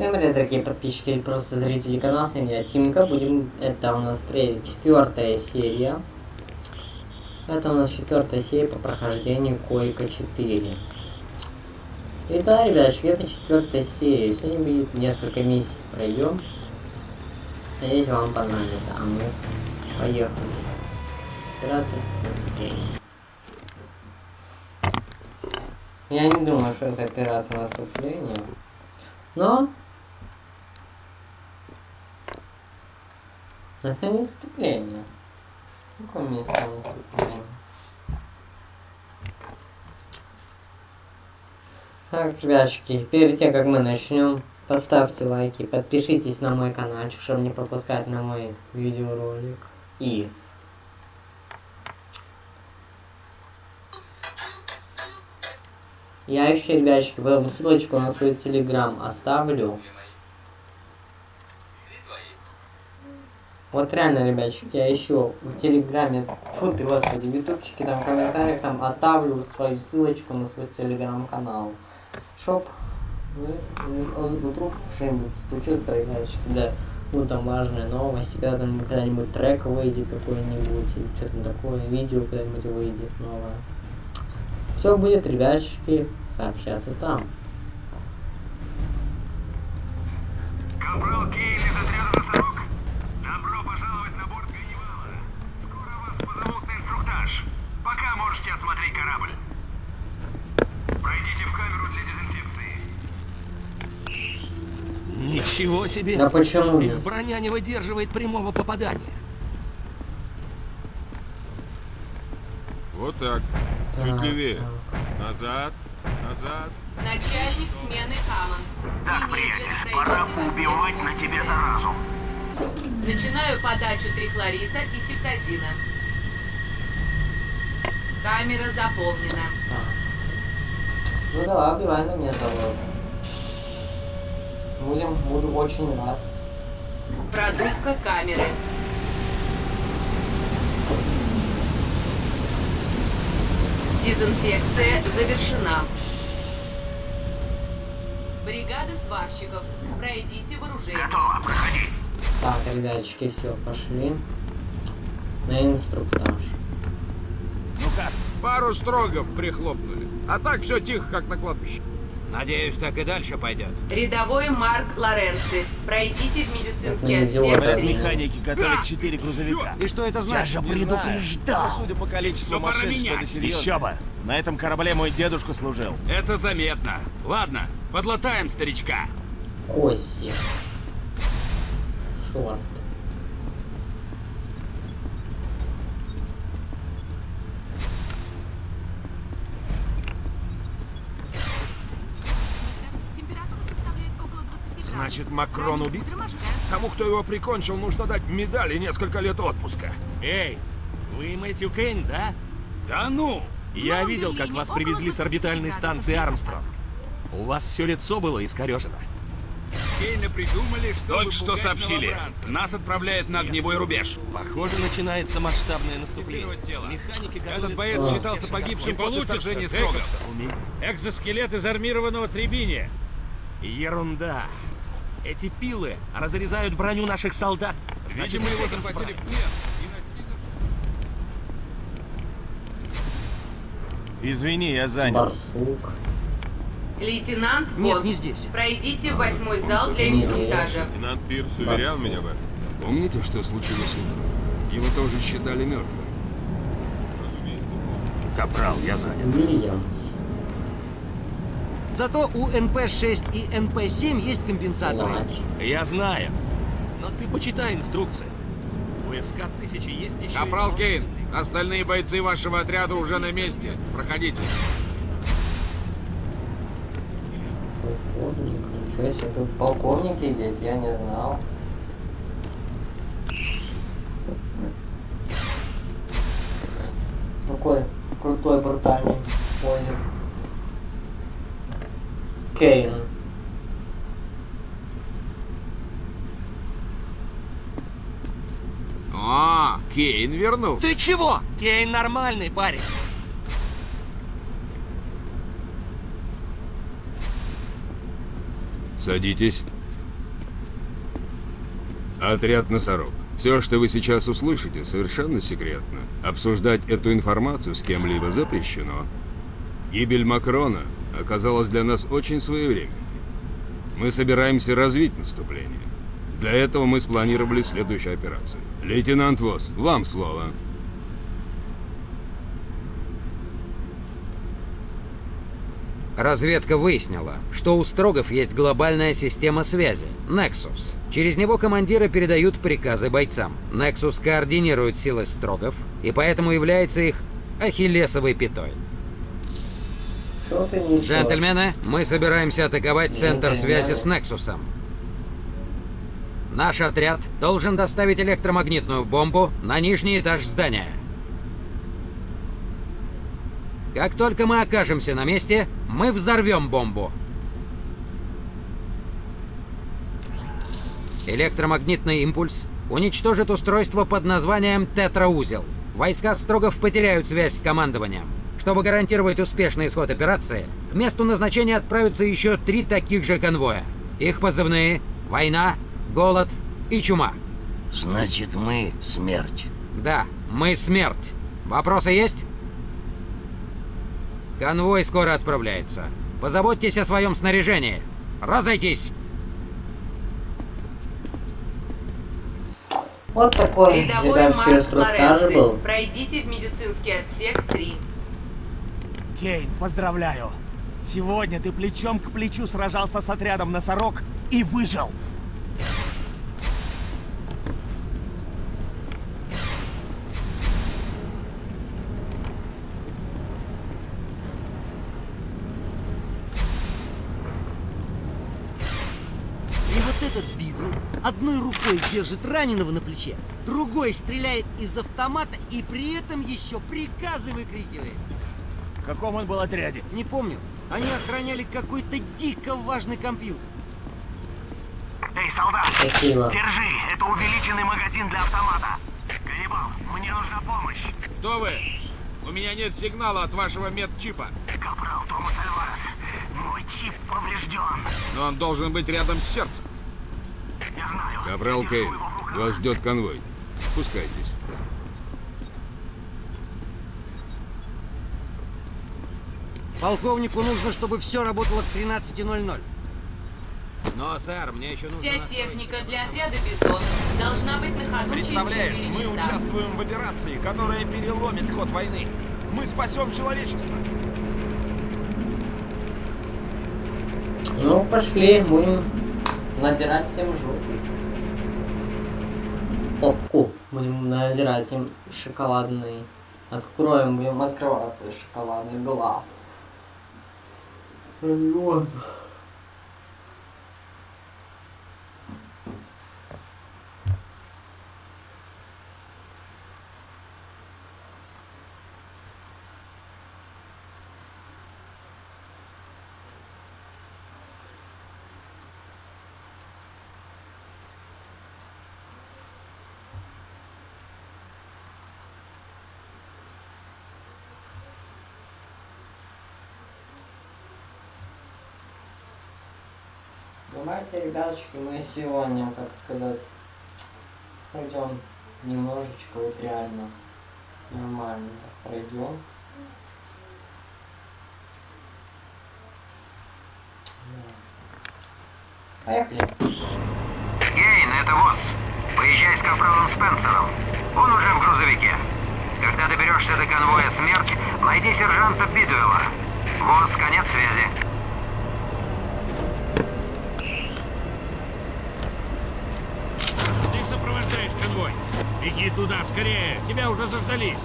Всем привет, дорогие подписчики или просто зрители канала, с вами я Тимка, будем, это у нас третья, четвертая серия. Это у нас четвертая серия по прохождению Койка 4. И да, ребяточки, это четвертая серия, сегодня будет несколько миссий, пройдем. Надеюсь, вам понравится, а мы поехали. Операция наступления. Я не думаю, что это операция наступления. Но это не наступление. Какое место наступление? Так, ребятушки, перед тем, как мы начнем, поставьте лайки, подпишитесь на мой каналчик, чтобы не пропускать на мой видеоролик. И Я еще, ребяточки, потом ссылочку на свой телеграм оставлю. Вот реально, ребятчики, я еще в телеграме, фу ты, господи, в ютубчике, там в комментариях там оставлю свою ссылочку на свой телеграм-канал. Шоп, вдруг что-нибудь случится, ребятчики, да, ну там важная новость, когда там когда-нибудь трек выйдет какой-нибудь, или что-то такое, видео когда-нибудь выйдет новое. Все будет, ребятчики, сообщаться там. Капрал Кейн из «Носорог». Добро пожаловать на борт Ганнибала. Скоро вас позовут на инструктаж. Пока можете осмотреть корабль. Пройдите в камеру для дезинфекции. Ничего себе! Да почему? Их броня не выдерживает прямого попадания. Вот так. Чуть Так, левее. так. Назад. Назад. Начальник смены Хаман. Так, приятель, пора убивать на тебе заразу. Начинаю подачу трихлорита и септазина. Камера заполнена. Так. Ну да, убивай на меня завод. Будем, буду очень рад. Продувка камеры. Дезинфекция завершена. Бригада сварщиков. Пройдите вооружение. Готово, проходи. Так, ребяточки, все, пошли. На инструктаж. Как? Пару строгов прихлопнули. А так все тихо, как на кладбище. Надеюсь, так и дальше пойдет. Рядовой Марк Лоренци. Пройдите в медицинский Это отсек идиот. 3. Механики готовят четыре грузовика. И что это значит? же Не предупреждал. Судя по количеству пора машин, менять. что-то серьезное. Еще бы. На этом корабле мой дедушка служил. Это заметно. Ладно, подлатаем старичка. Коси. Шорт. Значит, Макрон убит? Тому, кто его прикончил, нужно дать медаль и несколько лет отпуска. Эй, вы Мэтью Кейн, да? Да ну! Я видел, как вас привезли с орбитальной станции Армстронг. У вас все лицо было искорежено. Кейна придумали, что Только что сообщили. Нас отправляют на огневой рубеж. Похоже, начинается масштабное наступление. Механики Этот готовят боец А. считался погибшим после вторжения Строгов. Экзоскелет из армированного требиния. Ерунда. Эти пилы разрезают броню наших солдат. Значит, Видимо, его захватили в плен. Извини, я занят. Барсук. Лейтенант Нет, Босс. не здесь. Пройдите в восьмой зал для инструктажа. Лейтенант Пирс уверял меня в этом. Помните, что случилось утром? Его тоже считали мертвым. Капрал, я занят. Уильямс. Зато у НП-6 и НП-7 есть компенсаторы. Я знаю. Но ты почитай инструкции. У СК-1000 есть еще... Капрал. Кейн, остальные бойцы вашего отряда уже на месте. Проходите. Полковник. Ничего себе, тут полковники здесь, я не знал. Кейн. А, Кейн вернулся. Ты чего? Кейн нормальный парень. Садитесь. Отряд «Носорог». Все, что вы сейчас услышите, совершенно секретно. Обсуждать эту информацию с кем-либо запрещено. Гибель Макрона оказалась для нас очень своевременной. Мы собираемся развить наступление. Для этого мы спланировали следующую операцию. Лейтенант Вос, вам слово. Разведка выяснила, что у Строгов есть глобальная система связи – Nexus. Через него командиры передают приказы бойцам. Nexus координирует силы Строгов и поэтому является их ахиллесовой пятой. Что ты несешь? Джентльмены, мы собираемся атаковать центр связи с Нексусом. Наш отряд должен доставить электромагнитную бомбу на нижний этаж здания. Как только мы окажемся на месте, мы взорвем бомбу. Электромагнитный импульс уничтожит устройство под названием тетраузел. Войска Строгов потеряют связь с командованием. Чтобы гарантировать успешный исход операции, к месту назначения отправятся еще три таких же конвоя. Их позывные – война, голод и чума. Значит, мы смерть. Да, мы смерть. Вопросы есть? Конвой скоро отправляется. Позаботьтесь о своем снаряжении. Разойтись! Вот такой, Рядовой Марк Лоренци, был. пройдите в медицинский отсек 3. Кейн, поздравляю. Сегодня ты плечом к плечу сражался с отрядом носорог и выжил. И вот этот бидл одной рукой держит раненого на плече, другой стреляет из автомата и при этом еще приказы выкрикивает. В каком он был отряде? Не помню. Они охраняли какой-то дико важный компьютер. Эй, солдат, Спасибо. держи, это увеличенный магазин для автомата. Ганнибал, мне нужна помощь. Кто вы? У меня нет сигнала от вашего медчипа. Капрал Томас Альварес, мой чип поврежден. Но он должен быть рядом с сердцем. Я знаю. Капрал Кейн, вас ждет конвой. Спускайтесь. Полковнику нужно, чтобы все работало к 13.00. Но, сэр, мне еще нужно... Вся настроить- техника для отряда «Бизон» должна быть на ходу Представляешь, через мы 4 часа. участвуем в операции, которая переломит ход войны. Мы спасем человечество. Ну, пошли, будем надирать всем жопу. Попку будем надирать им шоколадный. Откроем, будем открываться шоколадный глаз. Вот. Давайте, ребятушки, мы сегодня, как сказать, пройдем немножечко, вот реально нормально так пройдем. Поехали. Гейн, это ВОЗ. Поезжай с капралом Спенсером. Он уже в грузовике. Когда доберешься до конвоя «Смерть», найди сержанта Бидуэлла. ВОЗ, конец связи. Ты сопровождаешь конвой. Беги туда, скорее. Тебя уже заждались.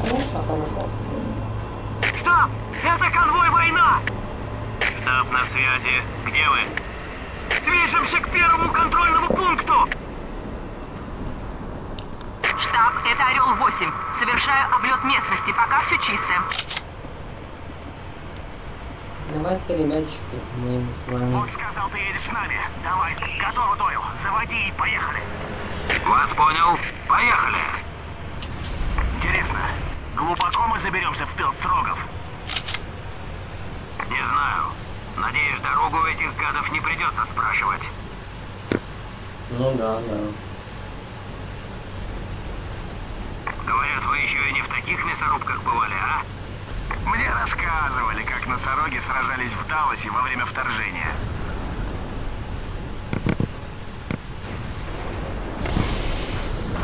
Хорошо, хорошо. Штаб! Это конвой «Война»! Штаб на связи. Где вы? Движемся к первому контрольному пункту! Штаб, это Орел-8. Совершаю облет местности, пока все чисто. Давайте, ребятчики, мы с вами... Он сказал, ты едешь с нами. Давай, готово, Дойл. Заводи и поехали. Вас понял. Поехали. Интересно, глубоко мы заберемся в тыл строгов? Не знаю. Надеюсь, дорогу у этих гадов не придется спрашивать. Ну да, да. Говорят, вы еще и не в таких мясорубках бывали, а? Мне рассказывали, как носороги сражались в Далласе во время вторжения.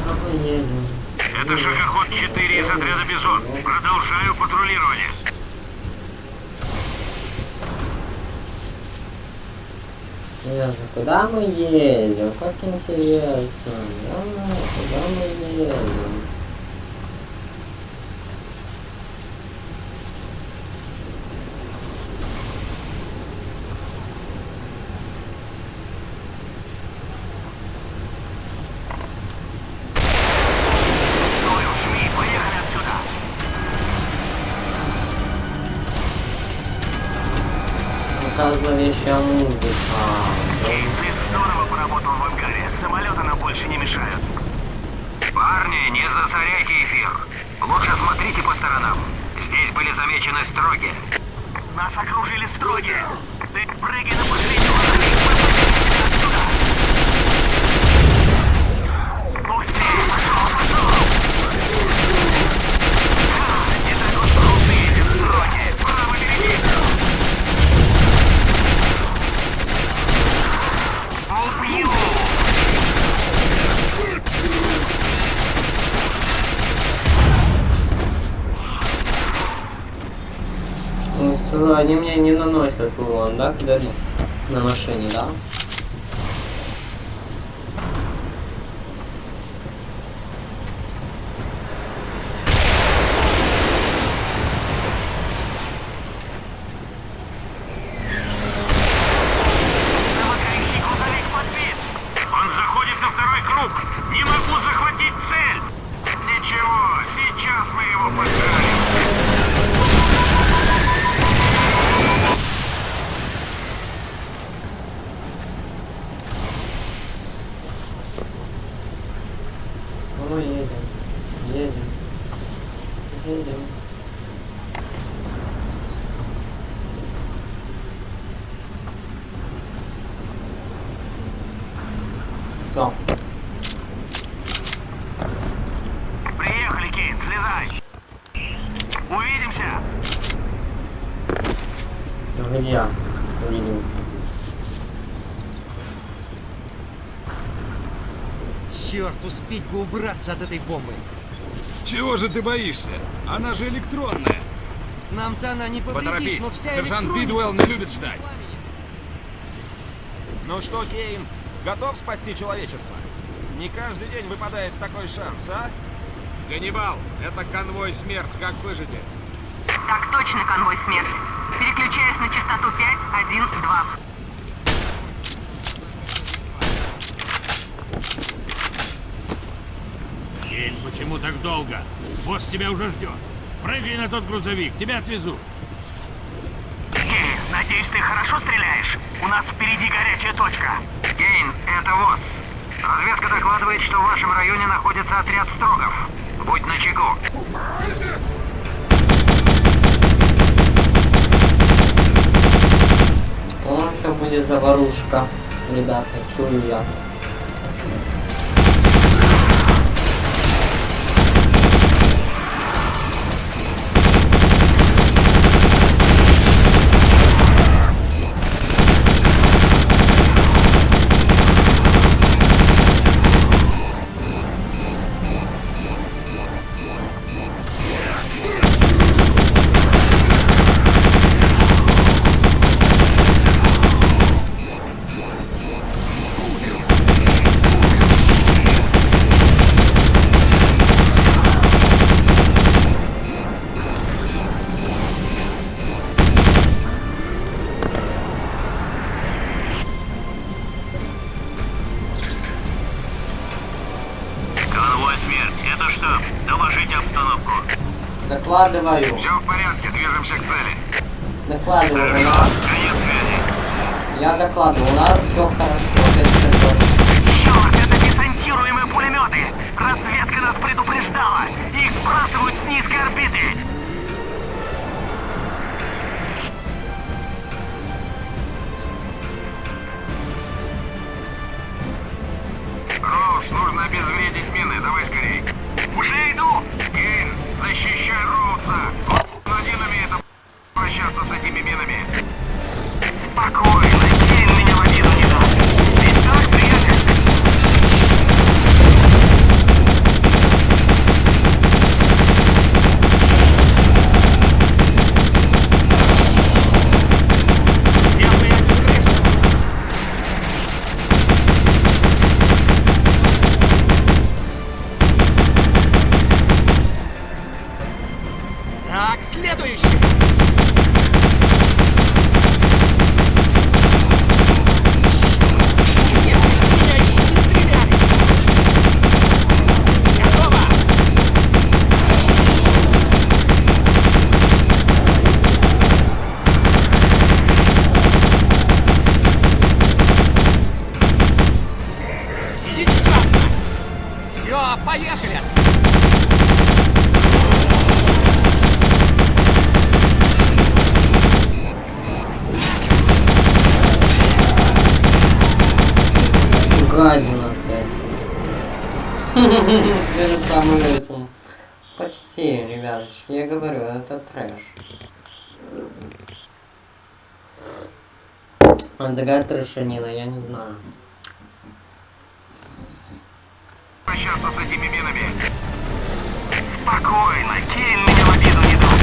А мы едем. Это шагоход 4 из отряда Бизон. Продолжаю патрулирование. Интересно, куда мы едем? Как интересно. Куда мы, куда мы едем? Урон, да, когда на машине, да? Не могу захватить цель. Ничего, сейчас мы его поставим. Ну, едем. Едем. Едем. Все. Приехали, Кейн, слезай. Увидимся. Где? Увидимся. Черт, успеть бы убраться от этой бомбы. Чего же ты боишься? Она же электронная. Нам-то она не повредит, Поторопись. но вся Сержант электроника- Бидуэлл не любит ждать. Ну что, Кейн, готов спасти человечество? Не каждый день выпадает такой шанс, а? Ганнибал, это конвой смерть, как слышите? Так точно, конвой смерть. Переключаюсь на частоту 5, 1, 2. Кейн, почему так долго? Босс тебя уже ждет. Прыгай на тот грузовик, тебя отвезут. Кейн, надеюсь, ты хорошо стреляешь? У нас впереди горячая точка. Кейн, это ВОЗ. Разведка докладывает, что в вашем районе находится отряд строгов. Будь начеку. О, сейчас будет заварушка. Ребята, чую я. Что? Доложите обстановку. Докладываю. Все в порядке, движемся к цели. Докладываю. Нас... Конец связи. Я докладываю. У нас все хорошо. Черт, это десантируемые пулеметы. Разведка нас предупреждала. Их сбрасывают с низкой орбиты. поехали уже иду! Гейн, защищай Роудса! Он один умеет обращаться с этими минами. Опять. Перед самым этим. Почти, ребят, я говорю, это трэш. Он такая трэшанина, я не знаю. Прощаться с этими минами. Спокойно, Кейн меня в обиду не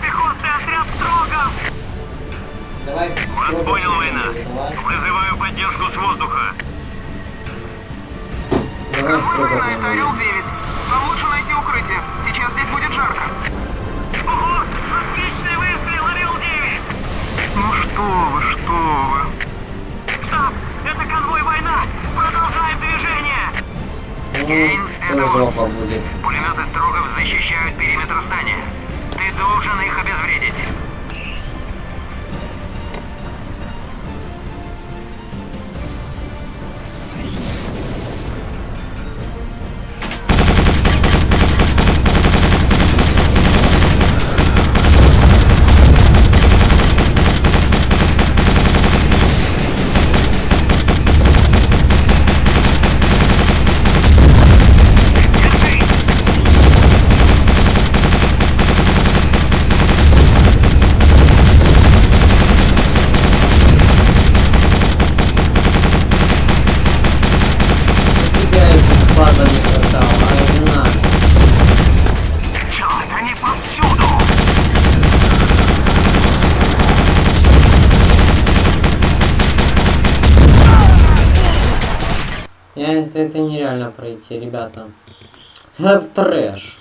пехотный отряд строгов. Давай. Вас понял, война. Вызываю поддержку с воздуха. Давай строго Это нормально. Орел-9. Вам лучше найти укрытие. Сейчас здесь будет жарко. Ого! Отличный выстрел, Орел-9! Ну что вы, что вы. Штаб, это конвой война! Продолжаем движение! Ну, жопа будет. Пулеметы Строгов защищают периметр здания. Ты должен их обезвредить. Пройти, ребята. Это трэш.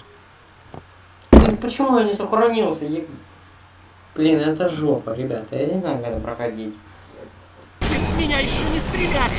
Блин, почему я не сохранился? Я- Блин, это жопа, ребята. Я не знаю, как это проходить. В меня еще не стреляли!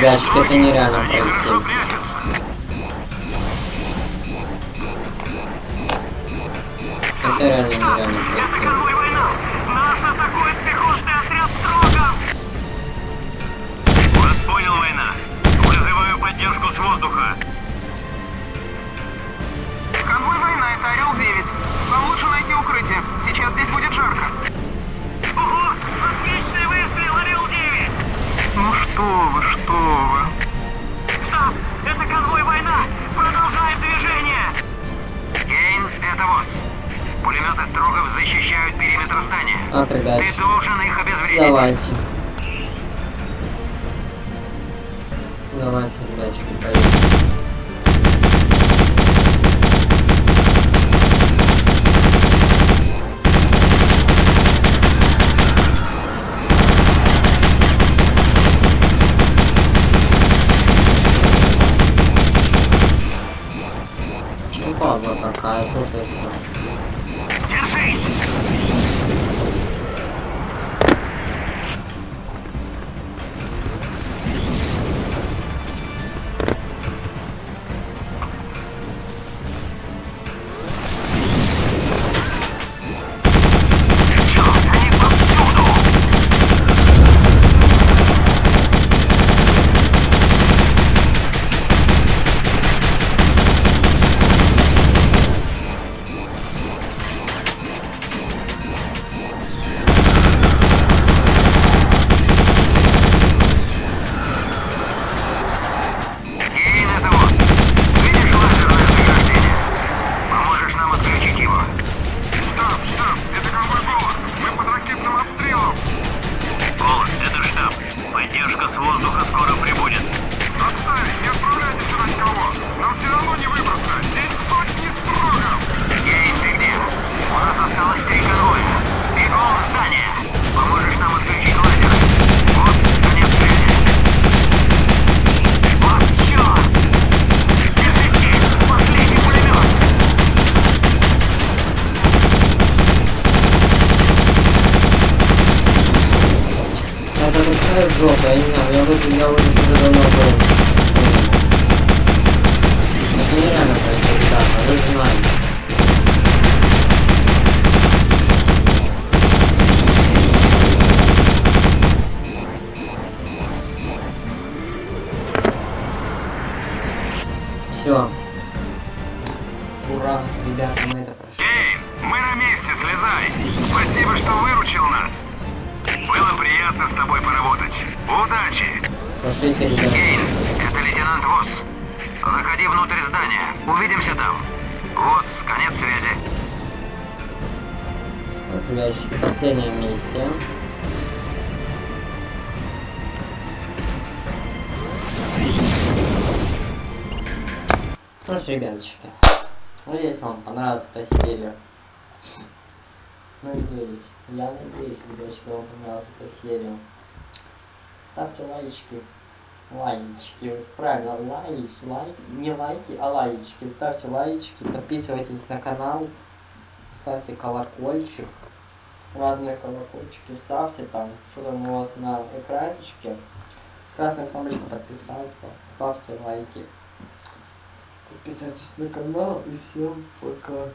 Ребятчики, это нереально пройти. Это реально нереально пройти. Конвой война! Нас атакует пехотный отряд Строгов! Вас понял, война. Вызываю поддержку с воздуха. Конвой война, это Орел 9. Вам лучше найти укрытие. Сейчас здесь будет жарко. Что вы, что вы. Стоп! Это конвой война! Продолжаем движение! Кейн, это ВОЗ. Пулеметы Строгов защищают периметр здания. Ребят, Ты должен их обезвредить. давайте. Давайте, ребятчики, поехали. guys. Знаю, я Увидимся там. ВОЗ, конец связи. Вот, ребятчики, последняя миссия. Что ж, ребяточки, надеюсь, вам понравилась эта серия. Надеюсь, я надеюсь, ребят, вам понравилась эта серия. Ставьте лайки, лайки, правильно, лайки, лайк, не лайки, а лайки. Ставьте лайки, подписывайтесь на канал, ставьте колокольчик, разные колокольчики ставьте там, что там у вас на экранчике. Красная кнопочка подписаться, ставьте лайки. Подписывайтесь на канал и всем пока.